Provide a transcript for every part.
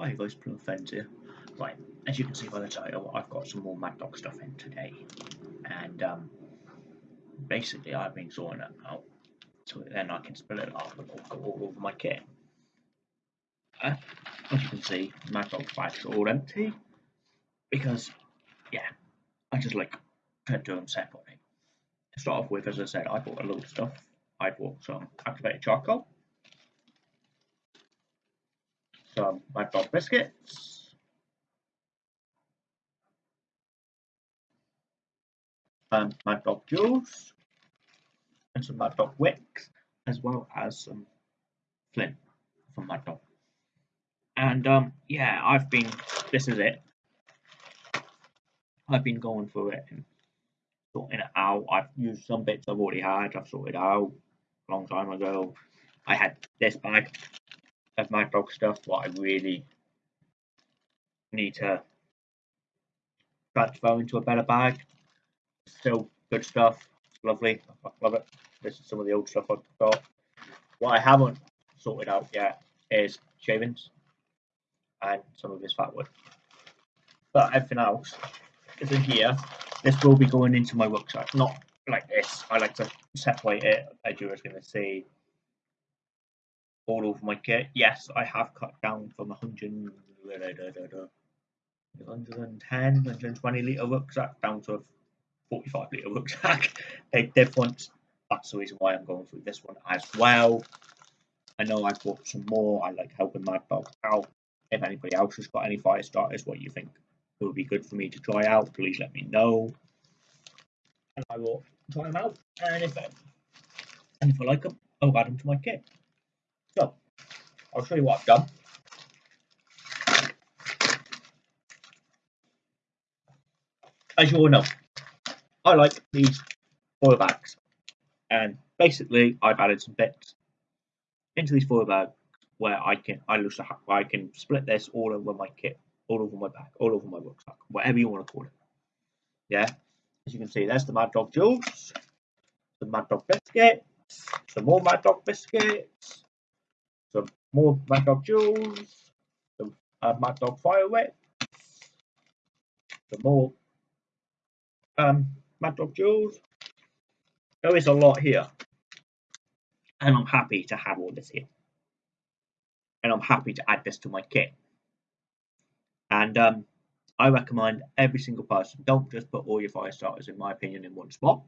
Hi guys, Friends here. Right, as you can see by the title, I've got some more Mad Dog stuff in today. And um, basically I've been sorting it out so then I can split it up and go all over my kit. Uh, as you can see, Mad Dog's bags are all empty because, yeah, I just like to do them separately. To start off with, as I said, I bought a load of stuff. I bought some activated charcoal, some Mad Dog biscuits, and Dog juice, and some Mad Dog wicks, as well as some flint from Dog. And um, yeah, I've been. This is it. I've been going through it and sorting it out. I've used some bits I've already had. I've sorted out a long time ago. I had this bag of Mad Dog stuff, what I really need to transfer into a better bag. Still good stuff. Lovely. I love it. This is some of the old stuff I've got. What I haven't sorted out yet is shavings and some of his fat wood. But everything else is in here. This will be going into my rucksack, not like this. I like to separate it, as you're going to see, all over my kit. Yes, I have cut down from 100, 110, 120 litre rucksack down to a 45 litre rucksack. Big difference. That's the reason why I'm going through this one as well. I know I've bought some more. I like helping Mad Dog out. If anybody else has got any fire starters, what you think it would be good for me to try out, please let me know. And I will try them out. And if, and if I like them, I'll add them to my kit. So, I'll show you what I've done. As you all know, I like these foil bags. And basically, I've added some bits into these foil bags where I can I lose I can split this all over my kit, all over my back, all over my rucksack, whatever you want to call it. Yeah, as you can see, there's the Mad Dog juice, some Mad Dog biscuits, some more Mad Dog biscuits, some more Mad Dog juice, some uh, Mad Dog fire wicks, some more um, Mad Dog juice. There is a lot here, and I'm happy to have all this here and I'm happy to add this to my kit. And um, I recommend every single person don't just put all your fire starters, in my opinion, in one spot.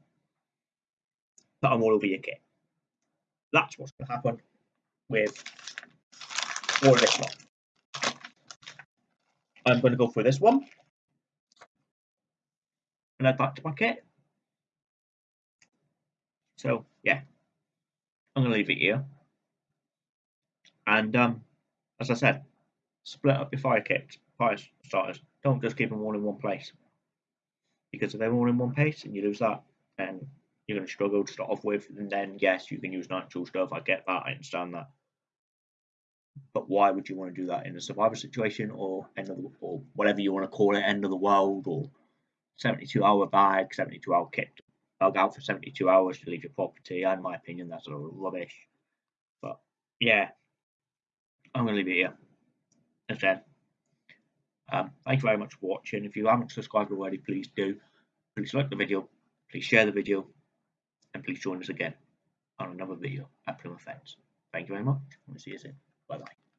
Put them all over your kit. That's what's going to happen with of this lot. I'm going to go for this one and add that to my kit. So yeah, I'm going to leave it here. And um, as I said, split up your fire kits, fire starters. Don't just keep them all in one place. Because if they're all in one place and you lose that, then you're going to struggle to start off with. And then, yes, you can use natural stuff. I get that. I understand that. But why would you want to do that in a survival situation or end of the, or whatever you want to call it, end of the world or 72 hour bag, 72 hour kit bug out for 72 hours to leave your property? In my opinion, that's a rubbish. But yeah, I'm going to leave it here. As said, um, thank you very much for watching. If you haven't subscribed already, please do. Please like the video, please share the video, and please join us again on another video at Plymouth Fence. Thank you very much. We'll see you soon. Bye bye.